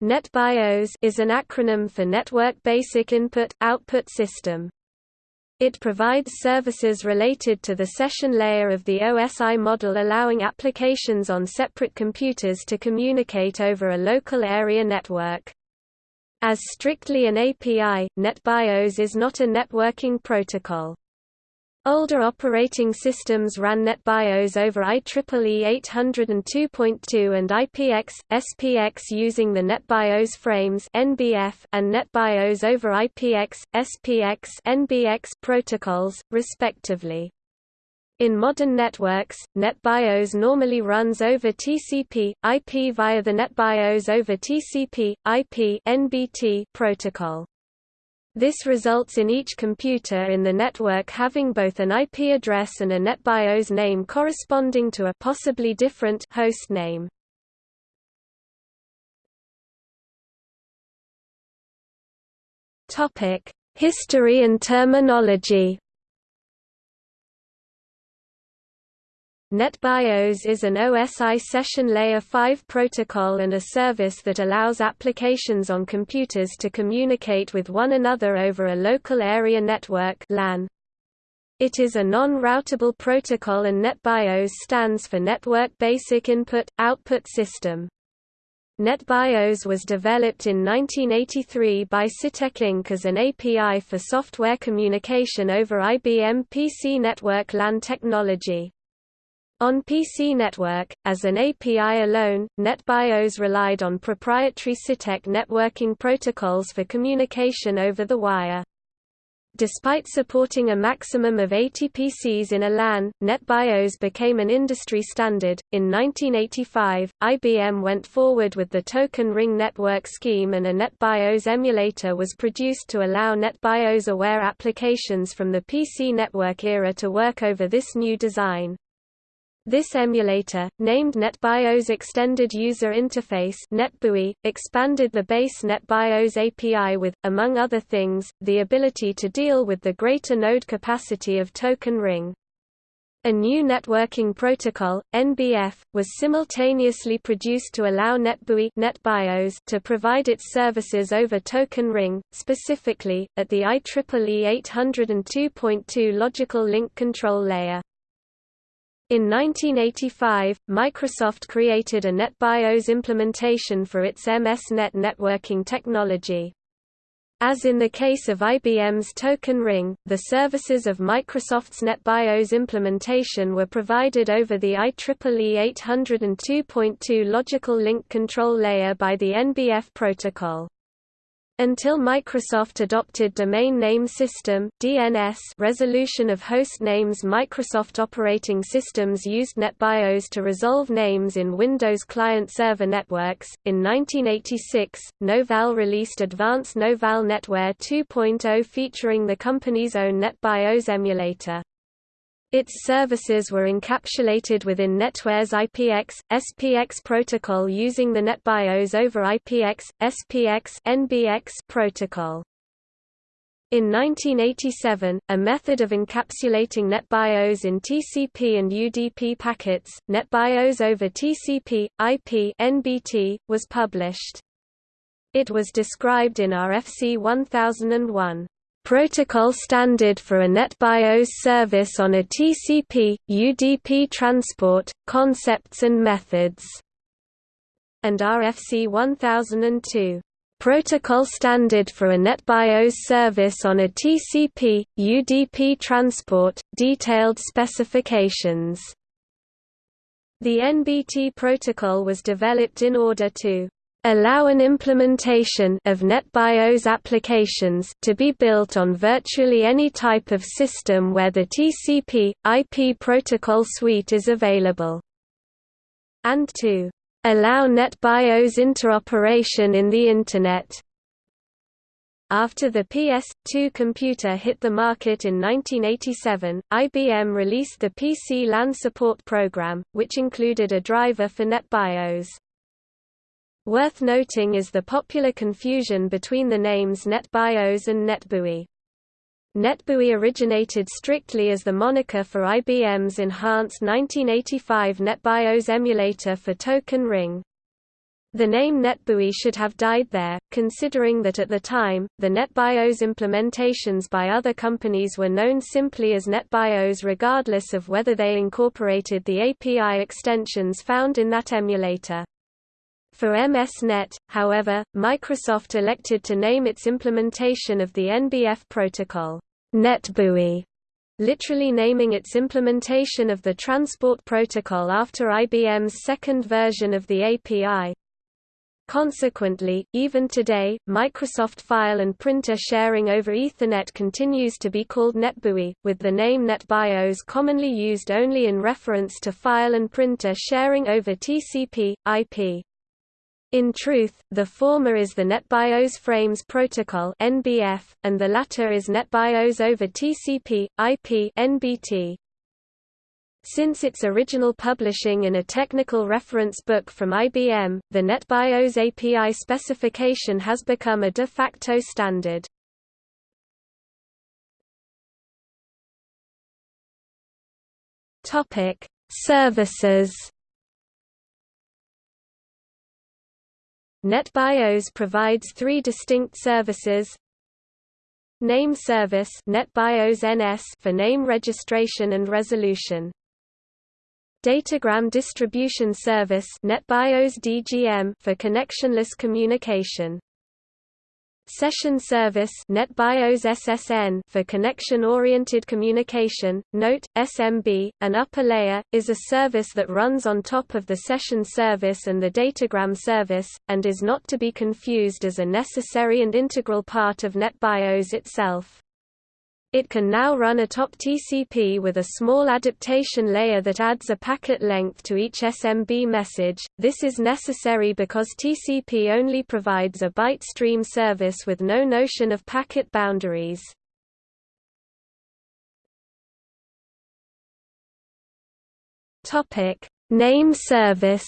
NetBIOS is an acronym for Network Basic Input-Output System. It provides services related to the session layer of the OSI model allowing applications on separate computers to communicate over a local area network. As strictly an API, NetBIOS is not a networking protocol. Older operating systems ran NetBIOS over IEEE 802.2 and IPX, SPX using the NetBIOS frames NBF and NetBIOS over IPX, SPX NBX protocols, respectively. In modern networks, NetBIOS normally runs over TCP, IP via the NetBIOS over TCP, IP NBT protocol. This results in each computer in the network having both an IP address and a NetBIOS name corresponding to a possibly different host name. Topic: History and terminology. NetBIOS is an OSI session layer 5 protocol and a service that allows applications on computers to communicate with one another over a local area network LAN. It is a non-routable protocol and NetBIOS stands for Network Basic Input-Output System. NetBIOS was developed in 1983 by Sytec Inc. as an API for software communication over IBM PC network LAN technology. On PC Network, as an API alone, NetBIOS relied on proprietary Sytec networking protocols for communication over the wire. Despite supporting a maximum of 80 PCs in a LAN, NetBIOS became an industry standard. In 1985, IBM went forward with the Token Ring network scheme and a NetBIOS emulator was produced to allow NetBIOS-aware applications from the PC network era to work over this new design. This emulator, named NetBIOS Extended User Interface NetBEUI, expanded the base NetBIOS API with, among other things, the ability to deal with the greater node capacity of Token Ring. A new networking protocol, NBF, was simultaneously produced to allow NetBEUI NetBIOS to provide its services over Token Ring, specifically, at the IEEE 802.2 logical link control layer. In 1985, Microsoft created a NetBIOS implementation for its MS-NET networking technology. As in the case of IBM's Token Ring, the services of Microsoft's NetBIOS implementation were provided over the IEEE 802.2 logical link control layer by the NBF protocol. Until Microsoft adopted Domain Name System (DNS) resolution of host names Microsoft operating systems used NetBIOS to resolve names in Windows client-server networks. In 1986, Novell released Advanced Novell NetWare 2.0 featuring the company's own NetBIOS emulator. Its services were encapsulated within NetWare's IPX, SPX protocol using the NetBIOS over IPX, SPX NBX protocol. In 1987, a method of encapsulating NetBIOS in TCP and UDP packets, NetBIOS over TCP, IP NBT, was published. It was described in RFC 1001 protocol standard for a NetBIOS service on a TCP, UDP transport, concepts and methods, and RFC 1002 protocol standard for a NetBIOS service on a TCP, UDP transport, detailed specifications. The NBT protocol was developed in order to allow an implementation of NetBIOS applications to be built on virtually any type of system where the TCP, IP protocol suite is available. And to allow NetBIOS interoperation in the Internet. After the PS2 computer hit the market in 1987, IBM released the PC LAN Support Program, which included a driver for NetBIOS. Worth noting is the popular confusion between the names NetBIOS and NetBEUI. NetBEUI originated strictly as the moniker for IBM's enhanced 1985 NetBIOS emulator for Token Ring. The name NetBEUI should have died there, considering that at the time, the NetBIOS implementations by other companies were known simply as NetBIOS regardless of whether they incorporated the API extensions found in that emulator. For MS-NET, however, Microsoft elected to name its implementation of the NBF protocol, NetBEUI, literally naming its implementation of the Transport Protocol after IBM's second version of the API. Consequently, even today, Microsoft file and printer sharing over Ethernet continues to be called NetBEUI, with the name NetBIOS commonly used only in reference to file and printer sharing over TCP, IP. In truth, the former is the NetBIOS Frames Protocol (NBF), and the latter is NetBIOS over TCP, IP (NBT). Since its original publishing in a technical reference book from IBM, the NetBIOS API specification has become a de facto standard. Topic: Services NetBIOS provides three distinct services. Name service NetBIOS NS for name registration and resolution. Datagram distribution service NetBIOS DGM for connectionless communication. Session Service NetBIOS SSN for connection-oriented communication. Note: SMB, an upper layer, is a service that runs on top of the session service and the datagram service, and is not to be confused as a necessary and integral part of NetBIOS itself. It can now run atop TCP with a small adaptation layer that adds a packet length to each SMB message. This is necessary because TCP only provides a byte stream service with no notion of packet boundaries. Topic: Name service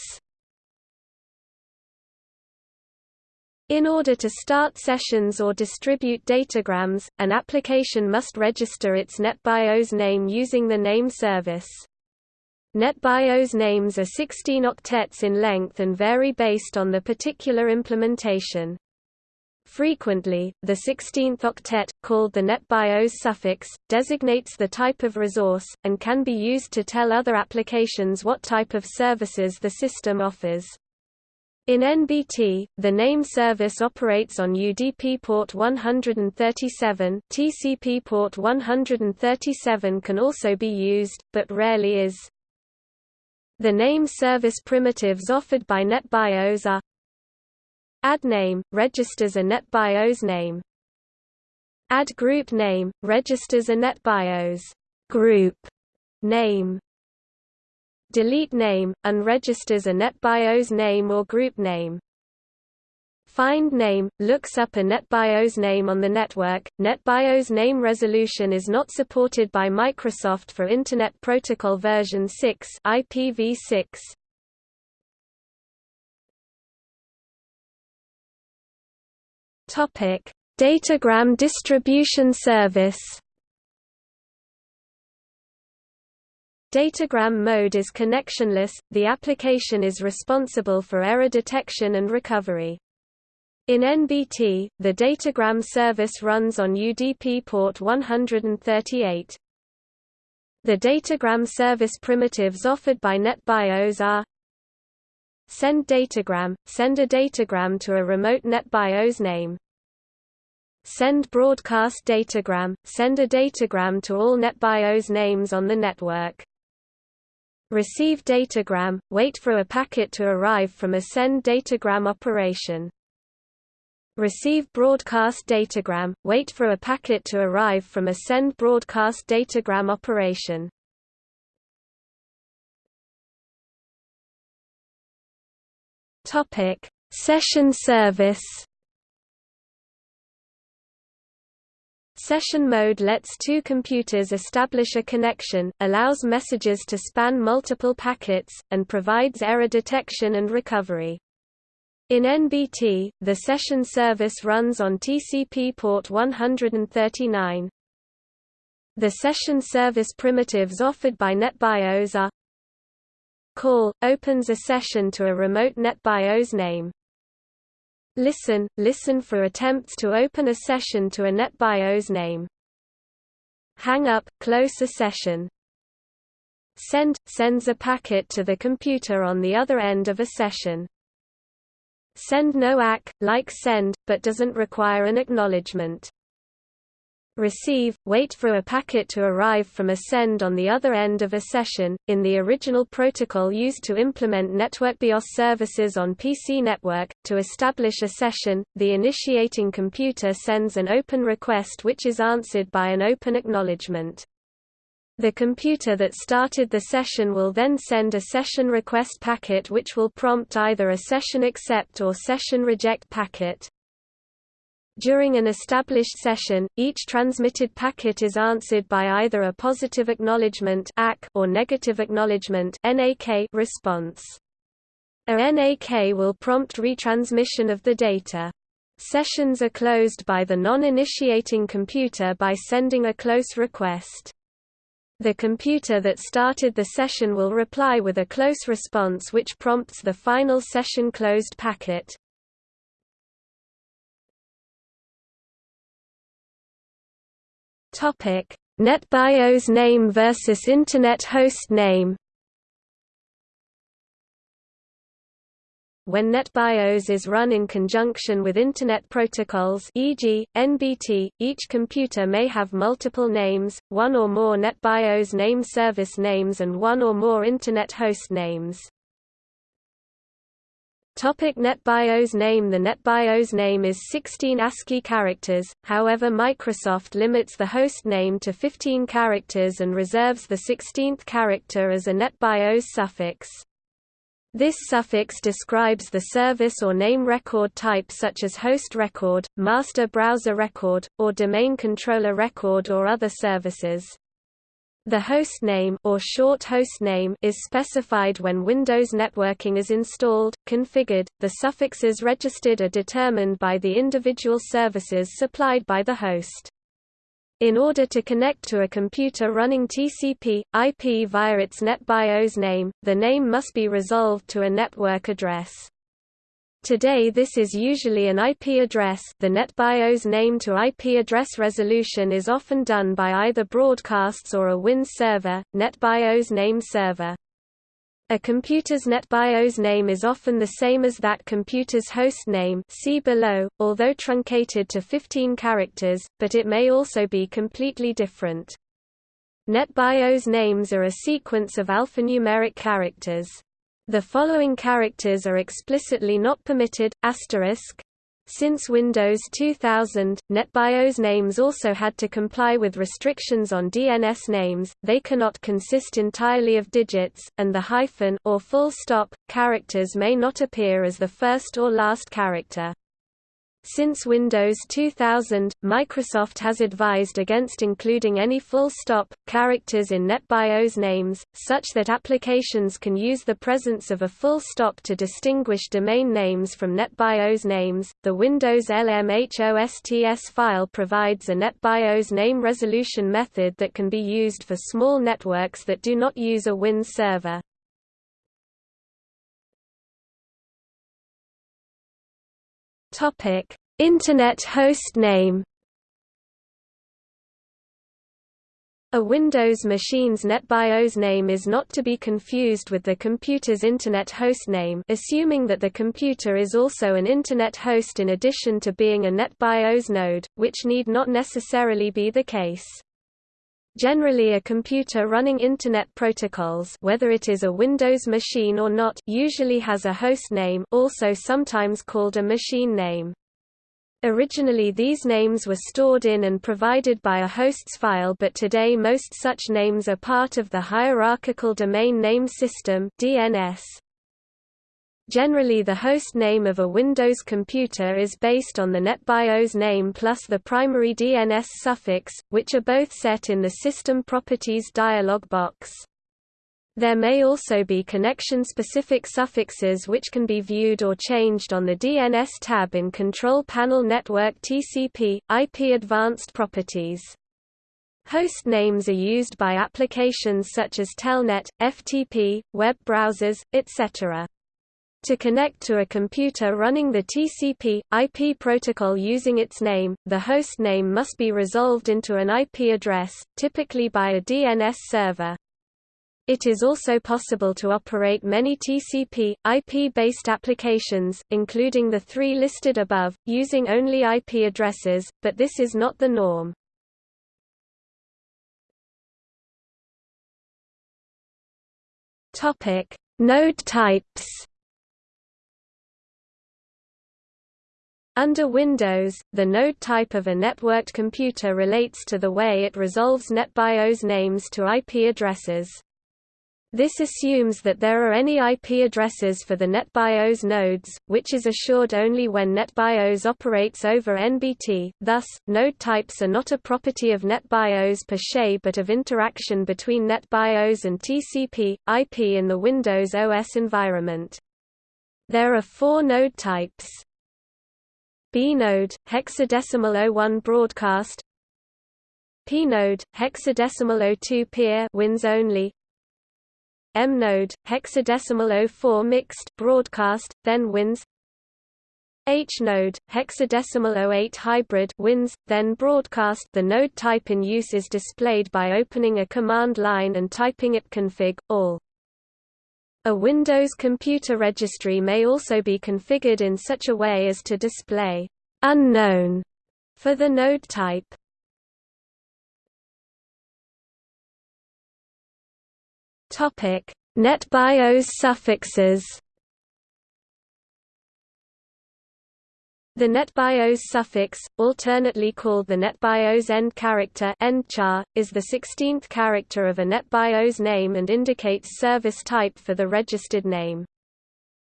In order to start sessions or distribute datagrams, an application must register its NetBIOS name using the name service. NetBIOS names are 16 octets in length and vary based on the particular implementation. Frequently, the 16th octet, called the NetBIOS suffix, designates the type of resource, and can be used to tell other applications what type of services the system offers. In NBT, the name service operates on UDP port 137 TCP port 137 can also be used, but rarely is. The name service primitives offered by NetBIOS are Add name, registers a NetBIOS name. Add group name, registers a NetBIOS group name delete name, unregisters a NetBIOS name or group name. Find name looks up a NetBIOS name on the network. NetBIOS name resolution is not supported by Microsoft for Internet Protocol version 6 IPv6. Topic: Datagram distribution service. Datagram mode is connectionless, the application is responsible for error detection and recovery. In NBT, the datagram service runs on UDP port 138. The datagram service primitives offered by NetBIOS are Send datagram, send a datagram to a remote NetBIOS name. Send broadcast datagram, send a datagram to all NetBIOS names on the network. Receive datagram, wait for a packet to arrive from a send datagram operation. Receive broadcast datagram, wait for a packet to arrive from a send broadcast datagram operation. Topic: Session service Session mode lets two computers establish a connection, allows messages to span multiple packets, and provides error detection and recovery. In NBT, the session service runs on TCP port 139. The session service primitives offered by NetBIOS are Call – opens a session to a remote NetBIOS name Listen – Listen for attempts to open a session to a NetBIOS name. Hang up – Close a session. Send – Sends a packet to the computer on the other end of a session. Send no ACK – like send, but doesn't require an acknowledgement receive, wait for a packet to arrive from a send on the other end of a session. In the original protocol used to implement network BIOS services on PC network, to establish a session, the initiating computer sends an open request which is answered by an open acknowledgement. The computer that started the session will then send a session request packet which will prompt either a session accept or session reject packet. During an established session, each transmitted packet is answered by either a positive acknowledgement or negative acknowledgement response. A NAK will prompt retransmission of the data. Sessions are closed by the non-initiating computer by sending a close request. The computer that started the session will reply with a close response which prompts the final session closed packet. Topic: NetBIOS name versus Internet host name. When NetBIOS is run in conjunction with Internet protocols e.g., NBT, each computer may have multiple names, one or more NetBIOS name service names and one or more Internet host names. Topic NetBIOS name The NetBIOS name is 16 ASCII characters, however Microsoft limits the host name to 15 characters and reserves the 16th character as a NetBIOS suffix. This suffix describes the service or name record type such as host record, master browser record, or domain controller record or other services. The hostname or short hostname is specified when Windows networking is installed, configured. The suffixes registered are determined by the individual services supplied by the host. In order to connect to a computer running TCP, IP via its NetBIOS name, the name must be resolved to a network address. Today this is usually an IP address the NetBIOS name-to-IP address resolution is often done by either broadcasts or a WINS server, NetBIOS name server. A computer's NetBIOS name is often the same as that computer's host name see below, although truncated to 15 characters, but it may also be completely different. NetBIOS names are a sequence of alphanumeric characters. The following characters are explicitly not permitted, asterisk. Since Windows 2000, NetBIOS names also had to comply with restrictions on DNS names, they cannot consist entirely of digits, and the hyphen or full stop characters may not appear as the first or last character. Since Windows 2000, Microsoft has advised against including any full-stop, characters in NetBIOS names, such that applications can use the presence of a full stop to distinguish domain names from NetBIOS names. The Windows LMHOSTS file provides a NetBIOS name resolution method that can be used for small networks that do not use a WINS server. Topic: Internet host name. A Windows machine's NetBIOS name is not to be confused with the computer's Internet host name assuming that the computer is also an Internet host in addition to being a NetBIOS node, which need not necessarily be the case. Generally a computer running Internet protocols whether it is a Windows machine or not usually has a host name also sometimes called a machine name. Originally these names were stored in and provided by a hosts file but today most such names are part of the Hierarchical Domain Name System DNS. Generally the host name of a Windows computer is based on the NetBIOS name plus the primary DNS suffix, which are both set in the System Properties dialog box. There may also be connection-specific suffixes which can be viewed or changed on the DNS tab in Control Panel Network TCP, IP Advanced Properties. Host names are used by applications such as Telnet, FTP, web browsers, etc. To connect to a computer running the TCP, IP protocol using its name, the host name must be resolved into an IP address, typically by a DNS server. It is also possible to operate many TCP, IP-based applications, including the three listed above, using only IP addresses, but this is not the norm. Node types Under Windows, the node type of a networked computer relates to the way it resolves NetBIOS names to IP addresses. This assumes that there are any IP addresses for the NetBIOS nodes, which is assured only when NetBIOS operates over NBT, thus, node types are not a property of NetBIOS per se but of interaction between NetBIOS and TCP, IP in the Windows OS environment. There are four node types. B-node, hexadecimal 01 broadcast. P-node, hexadecimal 02 peer WINS only. M-node, hexadecimal 04 mixed broadcast, then WINS H-node, hexadecimal 08 hybrid WINS, then broadcast. The node type in use is displayed by opening a command line and typing ipconfig, all. A Windows computer registry may also be configured in such a way as to display unknown for the node type. Topic: NetBIOS suffixes. The NetBIOS suffix, alternately called the NetBIOS end character is the 16th character of a NetBIOS name and indicates service type for the registered name.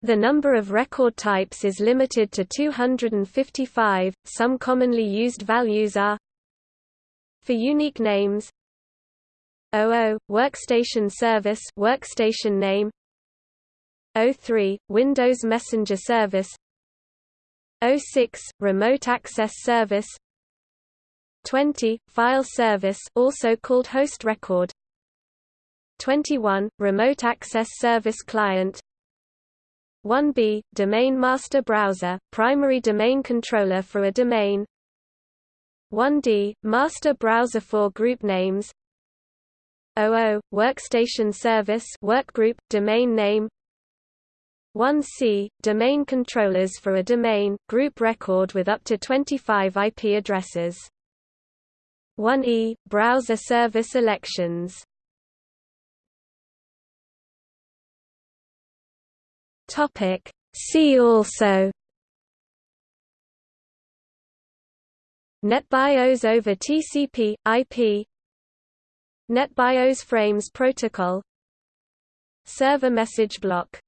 The number of record types is limited to 255. Some commonly used values are for unique names 00 workstation service workstation name 03 Windows Messenger service 06 Remote Access Service. 20 File Service also called Host Record. 21 Remote Access Service Client. 1B Domain Master Browser primary domain controller for a domain. 1D Master Browser for group names. 00 Workstation Service Workgroup domain name 1C – Domain controllers for a domain, group record with up to 25 IP addresses. 1E – Browser service elections. See also. NetBIOS over TCP, IP NetBIOS Frames Protocol. Server message block